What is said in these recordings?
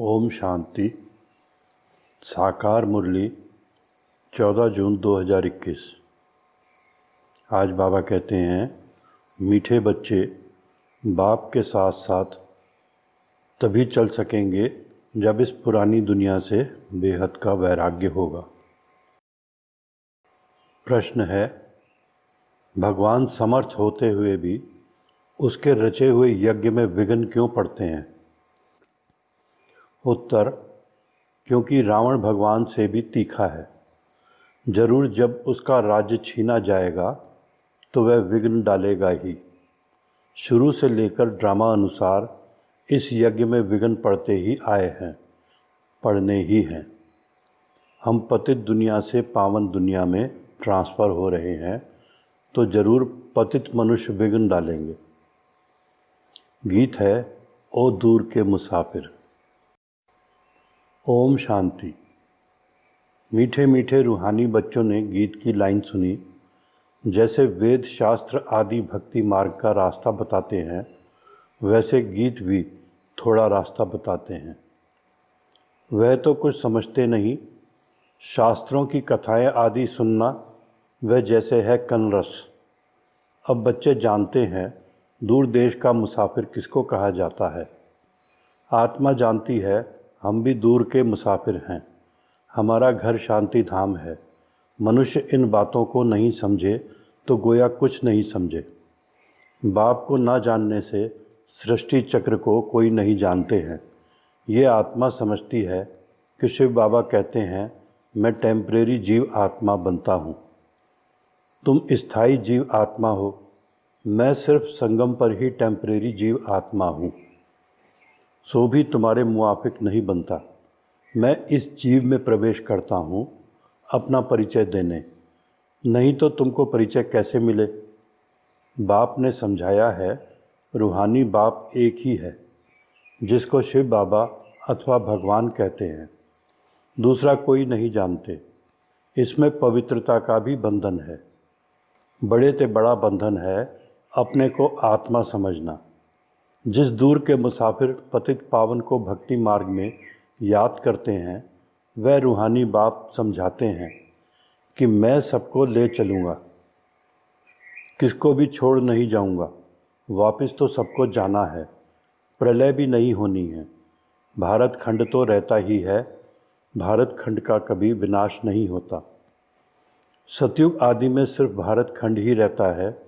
ओम शांति। साकार मुरली 14 जून 2021 आज बाबा कहते हैं, मीठे बच्चे बाप के साथ साथ तभी चल सकेंगे जब इस पुरानी दुनिया से बेहद का वैराग्य होगा। प्रश्न है, भगवान समर्थ होते हुए भी उसके रचे हुए यज्ञ में विघ्न क्यों पड़ते हैं? उत्तर, क्योंकि रावण भगवान से भी तीखा है। ज़रूर जब उसका राज्य छीना जाएगा तो वह विघ्न डालेगा ही। शुरू से लेकर ड्रामा अनुसार इस यज्ञ में विघ्न पड़ते ही आए हैं पढ़ने ही हैं। हम पतित दुनिया से पावन दुनिया में ट्रांसफ़र हो रहे हैं तो ज़रूर पतित मनुष्य विघ्न डालेंगे। गीत है, ओ दूर के मुसाफिर। ओम शांति। मीठे मीठे रूहानी बच्चों ने गीत की लाइन सुनी। जैसे वेद शास्त्र आदि भक्ति मार्ग का रास्ता बताते हैं, वैसे गीत भी थोड़ा रास्ता बताते हैं। वह तो कुछ समझते नहीं। शास्त्रों की कथाएँ आदि सुनना वह जैसे है कनरस। अब बच्चे जानते हैं, दूर देश का मुसाफिर किसको कहा जाता है। आत्मा जानती है हम भी दूर के मुसाफिर हैं। हमारा घर शांति धाम है। मनुष्य इन बातों को नहीं समझे तो गोया कुछ नहीं समझे। बाप को ना जानने से सृष्टि चक्र को कोई नहीं जानते हैं। ये आत्मा समझती है कि शिव बाबा कहते हैं, मैं टेम्परेरी जीव आत्मा बनता हूँ। तुम स्थायी जीव आत्मा हो। मैं सिर्फ़ संगम पर ही टेम्परेरी जीव आत्मा हूँ। सो भी तुम्हारे मुआफिक नहीं बनता। मैं इस जीव में प्रवेश करता हूँ अपना परिचय देने। नहीं तो तुमको परिचय कैसे मिले? बाप ने समझाया है, रूहानी बाप एक ही है, जिसको शिव बाबा अथवा भगवान कहते हैं। दूसरा कोई नहीं जानते। इसमें पवित्रता का भी बंधन है। बड़े ते बड़ा बंधन है अपने को आत्मा समझना। जिस दूर के मुसाफिर पतित पावन को भक्ति मार्ग में याद करते हैं, वह रूहानी बाप समझाते हैं कि मैं सबको ले चलूँगा। किसको भी छोड़ नहीं जाऊँगा। वापस तो सबको जाना है। प्रलय भी नहीं होनी है। भारत खंड तो रहता ही है। भारत खंड का कभी विनाश नहीं होता। सतयुग आदि में सिर्फ़ भारत खंड ही रहता है।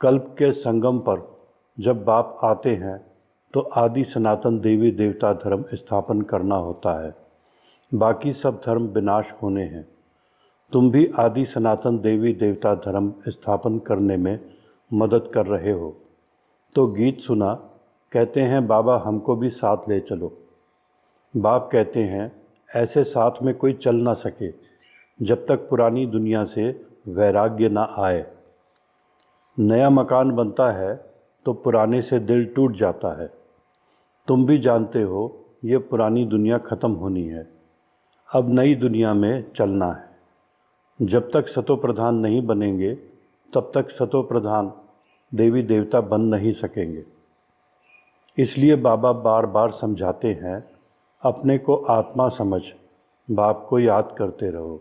कल्प के संगम पर जब बाप आते हैं तो आदि सनातन देवी देवता धर्म स्थापन करना होता है। बाकी सब धर्म विनाश होने हैं। तुम भी आदि सनातन देवी देवता धर्म स्थापन करने में मदद कर रहे हो। तो गीत सुना, कहते हैं, बाबा, हमको भी साथ ले चलो। बाप कहते हैं, ऐसे साथ में कोई चल ना सके, जब तक पुरानी दुनिया से वैराग्य ना आए। नया मकान बनता है तो पुराने से दिल टूट जाता है। तुम भी जानते हो, ये पुरानी दुनिया ख़त्म होनी है। अब नई दुनिया में चलना है। जब तक सतो प्रधान नहीं बनेंगे, तब तक सतो प्रधान देवी देवता बन नहीं सकेंगे। इसलिए बाबा बार बार समझाते हैं, अपने को आत्मा समझ, बाप को याद करते रहो।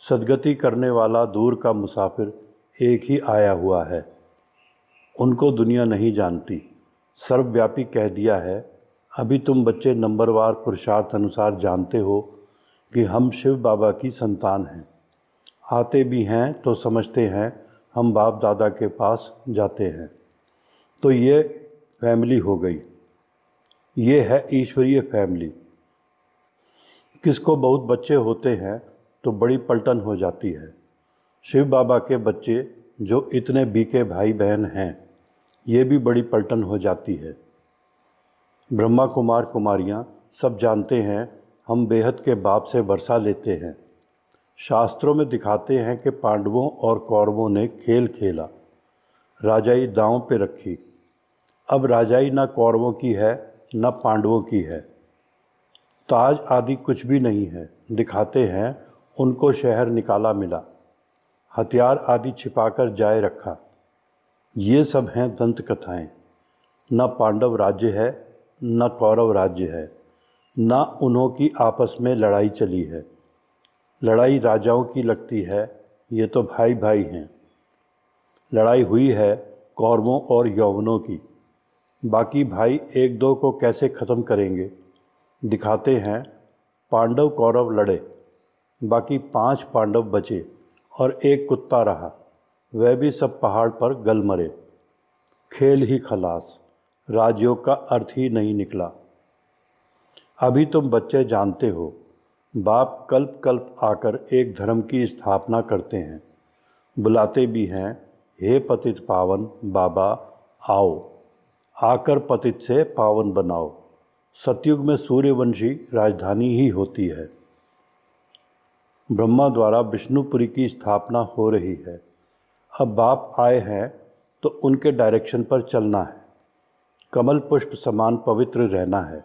सदगति करने वाला दूर का मुसाफिर एक ही आया हुआ है। उनको दुनिया नहीं जानती। सर्वव्यापी कह दिया है, अभी तुम बच्चे नंबरवार पुरुषार्थ अनुसार जानते हो कि हम शिव बाबा की संतान हैं। आते भी हैं तो समझते हैं, हम बाप दादा के पास जाते हैं। तो ये फैमिली हो गई। ये है ईश्वरीय फैमिली। किसको बहुत बच्चे होते हैं तो बड़ी पलटन हो जाती है। शिव बाबा के बच्चे, जो इतने बीके भाई बहन हैं ये भी बड़ी पलटन हो जाती है। ब्रह्मा कुमार कुमारियाँ सब जानते हैं, हम बेहद के बाप से वर्षा लेते हैं। शास्त्रों में दिखाते हैं कि पांडवों और कौरवों ने खेल खेला, राजाई दांव पे रखी। अब राजाई ना कौरवों की है, न पांडवों की है। ताज आदि कुछ भी नहीं है, दिखाते हैं, उनको शहर निकाला मिला। हथियार आदि छिपाकर जाए रखा। ये सब हैं दंत कथाएँ। न पांडव राज्य है, न कौरव राज्य है, ना उन्हों की आपस में लड़ाई चली है। लड़ाई राजाओं की लगती है, ये तो भाई भाई हैं। लड़ाई हुई है कौरवों और यौवनों की। बाकी भाई एक दो को कैसे ख़त्म करेंगे? दिखाते हैं, पांडव कौरव लड़े, बाकी पाँच पांडव बचे और एक कुत्ता रहा। वह भी सब पहाड़ पर गल मरे। खेल ही खलास, राजयोग का अर्थ ही नहीं निकला। अभी तुम बच्चे जानते हो, बाप कल्प कल्प आकर एक धर्म की स्थापना करते हैं। बुलाते भी हैं, हे पतित पावन, बाबा, आओ। आकर पतित से पावन बनाओ। सतयुग में सूर्यवंशी राजधानी ही होती है। ब्रह्मा द्वारा विष्णुपुरी की स्थापना हो रही है। अब बाप आए हैं तो उनके डायरेक्शन पर चलना है। कमल पुष्प समान पवित्र रहना है।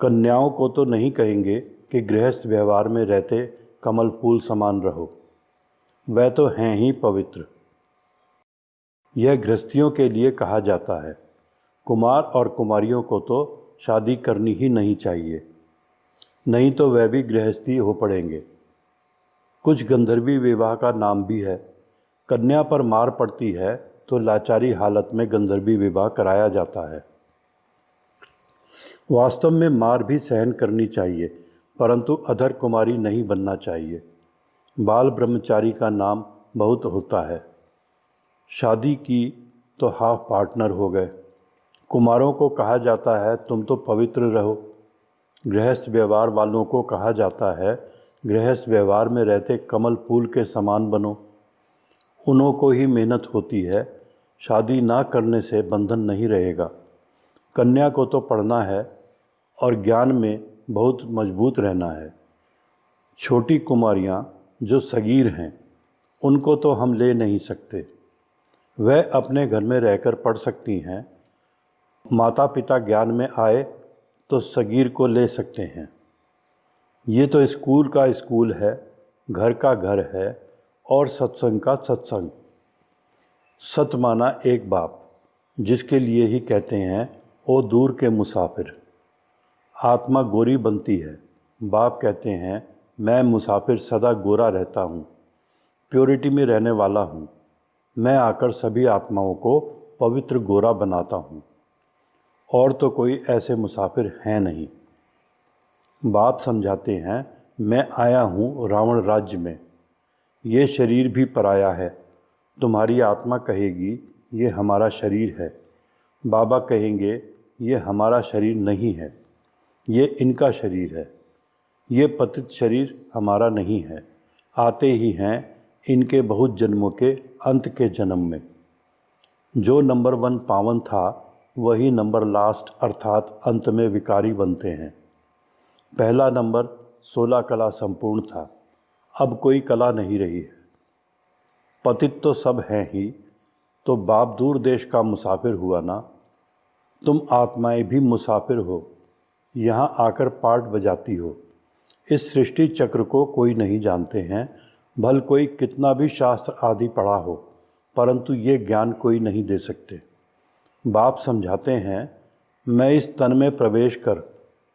कन्याओं को तो नहीं कहेंगे कि गृहस्थ व्यवहार में रहते कमल फूल समान रहो। वह तो हैं ही पवित्र। यह गृहस्थियों के लिए कहा जाता है। कुमार और कुमारियों को तो शादी करनी ही नहीं चाहिए। नहीं तो वह भी गृहस्थी हो पड़ेंगे। कुछ गंधर्वी विवाह का नाम भी है। कन्या पर मार पड़ती है तो लाचारी हालत में गंधर्वी विवाह कराया जाता है। वास्तव में मार भी सहन करनी चाहिए, परंतु अधर कुमारी नहीं बनना चाहिए। बाल ब्रह्मचारी का नाम बहुत होता है। शादी की तो हाफ़ पार्टनर हो गए। कुमारों को कहा जाता है, तुम तो पवित्र रहो। गृहस्थ व्यवहार वालों को कहा जाता है, गृहस्थ व्यवहार में रहते कमल फूल के समान बनो। उन्हों को ही मेहनत होती है। शादी ना करने से बंधन नहीं रहेगा। कन्या को तो पढ़ना है और ज्ञान में बहुत मज़बूत रहना है। छोटी कुमारियाँ जो सगीर हैं, उनको तो हम ले नहीं सकते। वह अपने घर में रहकर पढ़ सकती हैं। माता पिता ज्ञान में आए तो सगीर को ले सकते हैं। ये तो स्कूल का स्कूल है, घर का घर है। और सत्संग का सत्संग। सत माना एक बाप, जिसके लिए ही कहते हैं, ओ दूर के मुसाफिर। आत्मा गोरी बनती है। बाप कहते हैं, मैं मुसाफिर सदा गोरा रहता हूँ, प्योरिटी में रहने वाला हूँ। मैं आकर सभी आत्माओं को पवित्र गोरा बनाता हूँ। और तो कोई ऐसे मुसाफिर हैं नहीं। बाप समझाते हैं, मैं आया हूँ रावण राज्य में। ये शरीर भी पराया है। तुम्हारी आत्मा कहेगी, ये हमारा शरीर है। बाबा कहेंगे, ये हमारा शरीर नहीं है। ये इनका शरीर है। ये पतित शरीर हमारा नहीं है। आते ही हैं इनके बहुत जन्मों के अंत के जन्म में। जो नंबर वन पावन था, वही नंबर लास्ट अर्थात अंत में विकारी बनते हैं। पहला नंबर सोलह कला संपूर्ण था। अब कोई कला नहीं रही है। पतित तो सब हैं ही तो बाप दूर देश का मुसाफिर हुआ ना। तुम आत्माएँ भी मुसाफिर हो, यहाँ आकर पाठ बजाती हो। इस सृष्टि चक्र को कोई नहीं जानते हैं, भल कोई कितना भी शास्त्र आदि पढ़ा हो, परंतु ये ज्ञान कोई नहीं दे सकते। बाप समझाते हैं, मैं इस तन में प्रवेश कर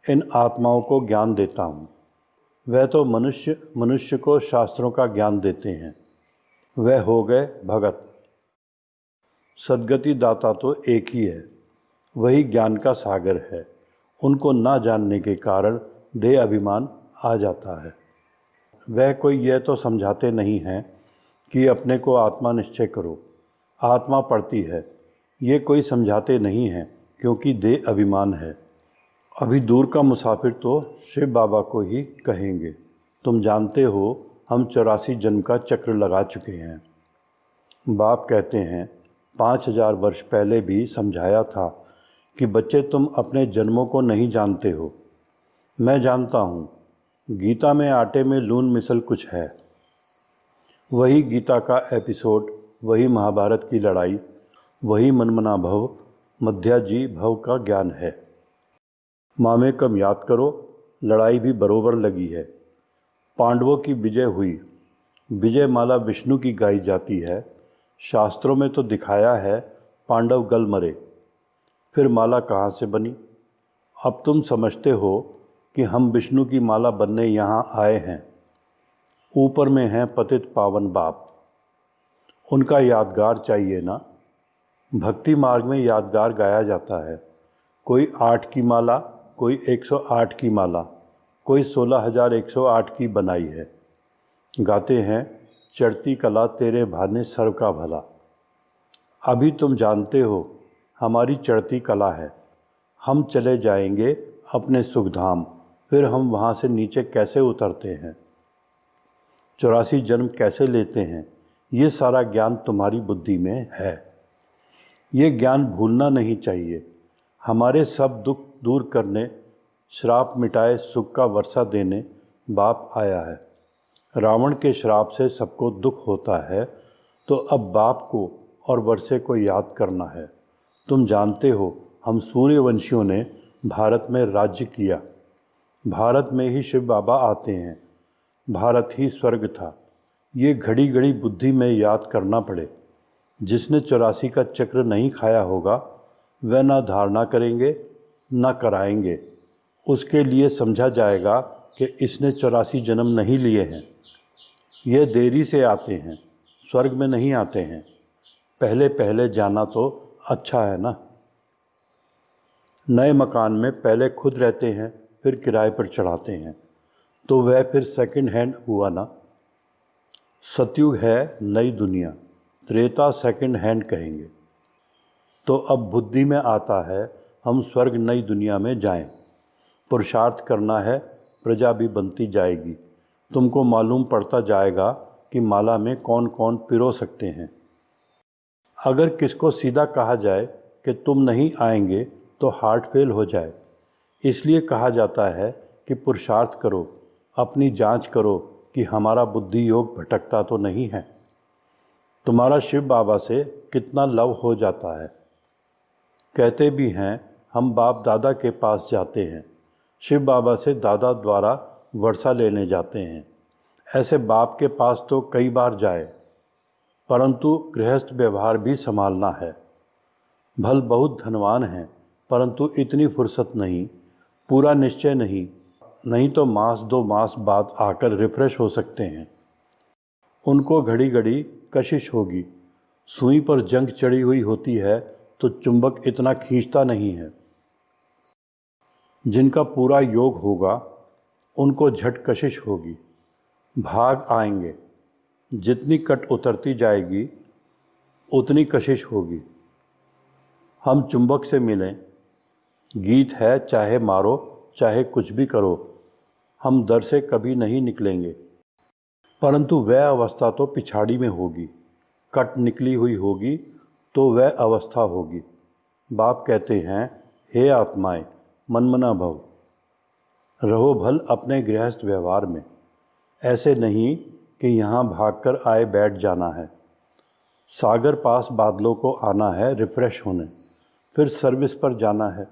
इन आत्माओं को ज्ञान देता हूँ। वह तो मनुष्य मनुष्य को शास्त्रों का ज्ञान देते हैं। वह हो गए भगत। सदगति दाता तो एक ही है। वही ज्ञान का सागर है। उनको ना जानने के कारण देह अभिमान आ जाता है। वह कोई यह तो समझाते नहीं हैं कि अपने को आत्मा निश्चय करो। आत्मा पढ़ती है। ये कोई समझाते नहीं हैं, क्योंकि दे अभिमान है। अभी दूर का मुसाफिर तो शिव बाबा को ही कहेंगे। तुम जानते हो, हम चौरासी जन्म का चक्र लगा चुके हैं। बाप कहते हैं, पाँच हज़ार वर्ष पहले भी समझाया था कि बच्चे तुम अपने जन्मों को नहीं जानते हो। मैं जानता हूँ, गीता में आटे में लून मिसल कुछ है। वही गीता का एपिसोड, वही महाभारत की लड़ाई, वही मनमना भव मध्याजी भव का ज्ञान है। मामे कम याद करो, लड़ाई भी बरोबर लगी है। पांडवों की विजय हुई। विजय माला विष्णु की गाई जाती है। शास्त्रों में तो दिखाया है, पांडव गल मरे। फिर माला कहाँ से बनी? अब तुम समझते हो कि हम विष्णु की माला बनने यहाँ आए हैं। ऊपर में हैं पतित पावन बाप। उनका यादगार चाहिए ना? भक्ति मार्ग में यादगार गाया जाता है। कोई आठ की माला कोई एक सौ आठ की माला, कोई सोलह हज़ार एक सौ आठ की बनाई है। गाते हैं, चढ़ती कला तेरे भाने सर्व का भला। अभी तुम जानते हो, हमारी चढ़ती कला है। हम चले जाएँगे अपने सुखधाम, फिर हम वहाँ से नीचे कैसे उतरते हैं? चौरासी जन्म कैसे लेते हैं? ये सारा ज्ञान तुम्हारी बुद्धि में है। ये ज्ञान भूलना नहीं चाहिए। हमारे सब दुख दूर करने, श्राप मिटाए, सुख का वर्षा देने बाप आया है। रावण के श्राप से सबको दुख होता है तो अब बाप को और वर्षे को याद करना है। तुम जानते हो, हम सूर्यवंशियों ने भारत में राज्य किया। भारत में ही शिव बाबा आते हैं। भारत ही स्वर्ग था। ये घड़ी घड़ी बुद्धि में याद करना पड़े। जिसने चौरासी का चक्र नहीं खाया होगा, वह ना धारणा करेंगे ना कराएँगे। उसके लिए समझा जाएगा कि इसने चौरासी जन्म नहीं लिए हैं। ये देरी से आते हैं, स्वर्ग में नहीं आते हैं। पहले पहले जाना तो अच्छा है ना? नए मकान में पहले खुद रहते हैं, फिर किराए पर चढ़ाते हैं। तो वह फिर सेकंड हैंड हुआ ना? सतयुग है नई दुनिया, त्रेता सेकंड हैंड कहेंगे। तो अब बुद्धि में आता है हम स्वर्ग नई दुनिया में जाएँ। पुरुषार्थ करना है, प्रजा भी बनती जाएगी। तुमको मालूम पड़ता जाएगा कि माला में कौन कौन पिरो सकते हैं। अगर किसको सीधा कहा जाए कि तुम नहीं आएँगे तो हार्ट फेल हो जाए। इसलिए कहा जाता है कि पुरुषार्थ करो, अपनी जाँच करो कि हमारा बुद्धि योग भटकता तो नहीं है। तुम्हारा शिव बाबा से कितना लव हो जाता है। कहते भी हैं हम बाप दादा के पास जाते हैं। शिव बाबा से दादा द्वारा वर्षा लेने जाते हैं। ऐसे बाप के पास तो कई बार जाए, परंतु गृहस्थ व्यवहार भी संभालना है। भल बहुत धनवान हैं, परंतु इतनी फुर्सत नहीं, पूरा निश्चय नहीं नहीं तो मास दो मास बाद आकर रिफ्रेश हो सकते हैं। उनको घड़ी घड़ी कशिश होगी। सुई पर जंग चढ़ी हुई होती है तो चुंबक इतना खींचता नहीं है। जिनका पूरा योग होगा, उनको झट कशिश होगी। भाग आएँगे। जितनी कट उतरती जाएगी, उतनी कशिश होगी। हम चुंबक से मिलें। गीत है, चाहे मारो, चाहे कुछ भी करो। हम दर से कभी नहीं निकलेंगे। परंतु वह अवस्था तो पिछाड़ी में होगी। कट निकली हुई होगी तो वह अवस्था होगी। बाप कहते हैं, हे आत्माएँ मनमना भव। रहो भल अपने गृहस्थ व्यवहार में। ऐसे नहीं कि यहाँ भागकर आए बैठ जाना है। सागर पास बादलों को आना है रिफ़्रेश होने। फिर सर्विस पर जाना है।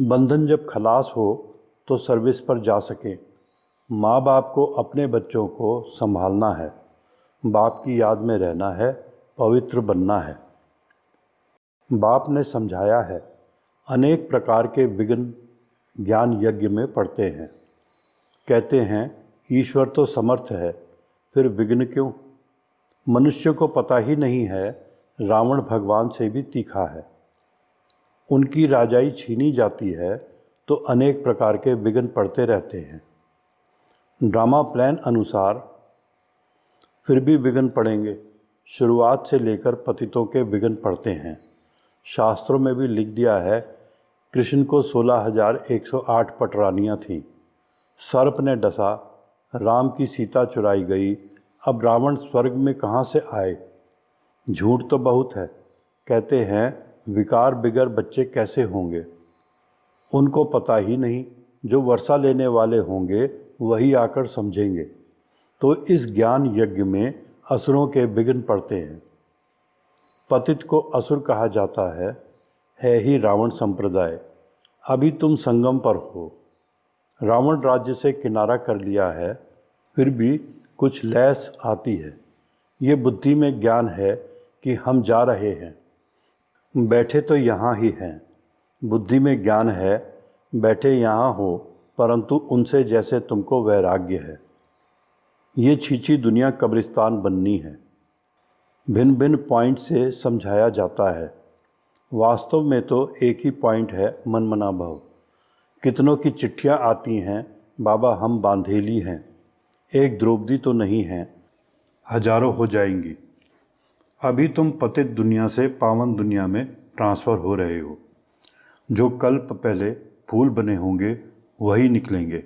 बंधन जब खलास हो तो सर्विस पर जा सके। माँ बाप को अपने बच्चों को संभालना है। बाप की याद में रहना है, पवित्र बनना है। बाप ने समझाया है अनेक प्रकार के विघ्न ज्ञान यज्ञ में पढ़ते हैं। कहते हैं, ईश्वर तो समर्थ है, फिर विघ्न क्यों? मनुष्य को पता ही नहीं है, रावण भगवान से भी तीखा है। उनकी राजाई छीनी जाती है तो अनेक प्रकार के विघ्न पड़ते रहते हैं। ड्रामा प्लान अनुसार फिर भी विघ्न पड़ेंगे। शुरुआत से लेकर पतितों के विघ्न पड़ते हैं। शास्त्रों में भी लिख दिया है कृष्ण को सोलह हज़ार एक सौ आठ पटरानियाँ थीं। सर्प ने डसा, राम की सीता चुराई गई। अब रावण स्वर्ग में कहाँ से आए? झूठ तो बहुत है। कहते हैं, विकार बिगर बच्चे कैसे होंगे? उनको पता ही नहीं, जो वर्षा लेने वाले होंगे, वही आकर समझेंगे। तो इस ज्ञान यज्ञ में असुरों के विघ्न पड़ते हैं। पतित को असुर कहा जाता है है ही रावण संप्रदाय। अभी तुम संगम पर हो। रावण राज्य से किनारा कर लिया है, फिर भी कुछ लैस आती है। ये बुद्धि में ज्ञान है कि हम जा रहे हैं। बैठे तो यहाँ ही हैं। बुद्धि में ज्ञान है, बैठे यहाँ हो, परंतु उनसे जैसे तुमको वैराग्य है। ये छीची दुनिया कब्रिस्तान बननी है। भिन्न भिन्न पॉइंट से समझाया जाता है। वास्तव में तो एक ही पॉइंट है मन मना भाव। कितनों की चिट्ठियाँ आती हैं, बाबा हम बांधेली हैं। एक द्रौपदी तो नहीं हैं, हज़ारों हो जाएँगी। अभी तुम पतित दुनिया से पावन दुनिया में ट्रांसफ़र हो रहे हो। जो कल्प पहले फूल बने होंगे, वही निकलेंगे।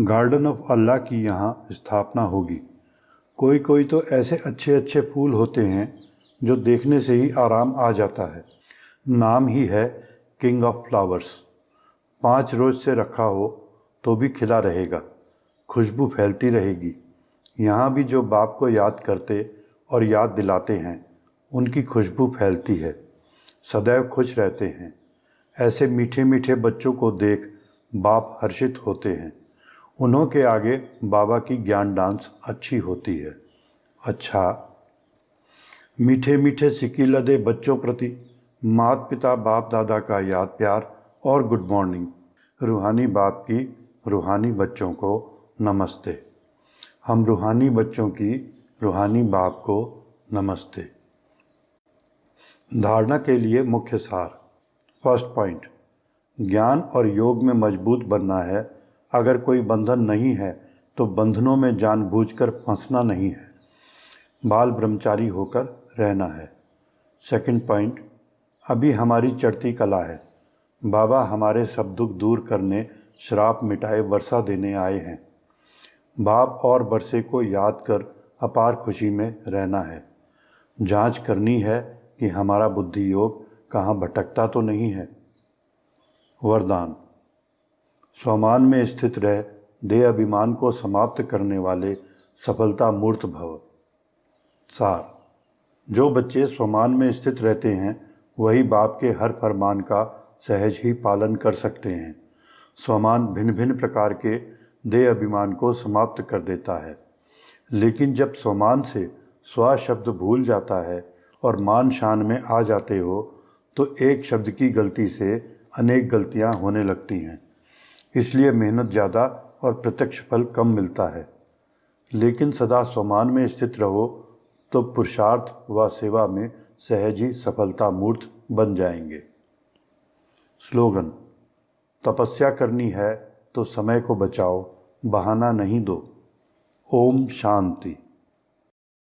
गार्डन ऑफ़ अल्लाह की यहाँ स्थापना होगी। कोई कोई तो ऐसे अच्छे अच्छे फूल होते हैं, जो देखने से ही आराम आ जाता है। नाम ही है किंग ऑफ़ फ्लावर्स पाँच रोज से रखा हो तो भी खिला रहेगा, खुशबू फैलती रहेगी। यहाँ भी जो बाप को याद करते और याद दिलाते हैं, उनकी खुशबू फैलती है। सदैव खुश रहते हैं। ऐसे मीठे मीठे बच्चों को देख बाप हर्षित होते हैं। उन्हों के आगे बाबा की ज्ञान डांस अच्छी होती है। अच्छा मीठे मीठे सिक्की लदे बच्चों प्रति मात पिता बाप दादा का याद प्यार और गुड मॉर्निंग। रूहानी बाप की रूहानी बच्चों को नमस्ते। हम रूहानी बच्चों की रूहानी बाप को नमस्ते। धारणा के लिए मुख्य सार। फ़र्स्ट पॉइंट, ज्ञान और योग में मज़बूत बनना है। अगर कोई बंधन नहीं है तो बंधनों में जानबूझकर फंसना नहीं है। बाल ब्रह्मचारी होकर रहना है। सेकंड पॉइंट अभी हमारी चढ़ती कला है। बाबा हमारे सब दुख दूर करने, श्राप मिटाए, वर्षा देने आए हैं। बाप और बरसे को याद कर अपार खुशी में रहना है। जाँच करनी है कि हमारा बुद्धि योग कहाँ भटकता तो नहीं है। वरदान, स्वमान में स्थित रह, देह अभिमान को समाप्त करने वाले सफलता मूर्त भव। सार, जो बच्चे स्वमान में स्थित रहते हैं वही बाप के हर फरमान का सहज ही पालन कर सकते हैं। स्वमान भिन्न भिन्न प्रकार के देह अभिमान को समाप्त कर देता है। लेकिन जब स्वमान से स्व शब्द भूल जाता है और मान शान में आ जाते हो तो एक शब्द की गलती से अनेक गलतियाँ होने लगती हैं। इसलिए मेहनत ज़्यादा और प्रत्यक्ष फल कम मिलता है। लेकिन सदा स्वमान में स्थित रहो तो पुरुषार्थ व सेवा में सहज ही सफलता मूर्त बन जाएँगे। स्लोगन, तपस्या करनी है तो समय को बचाओ, बहाना नहीं दो। ओम शांति।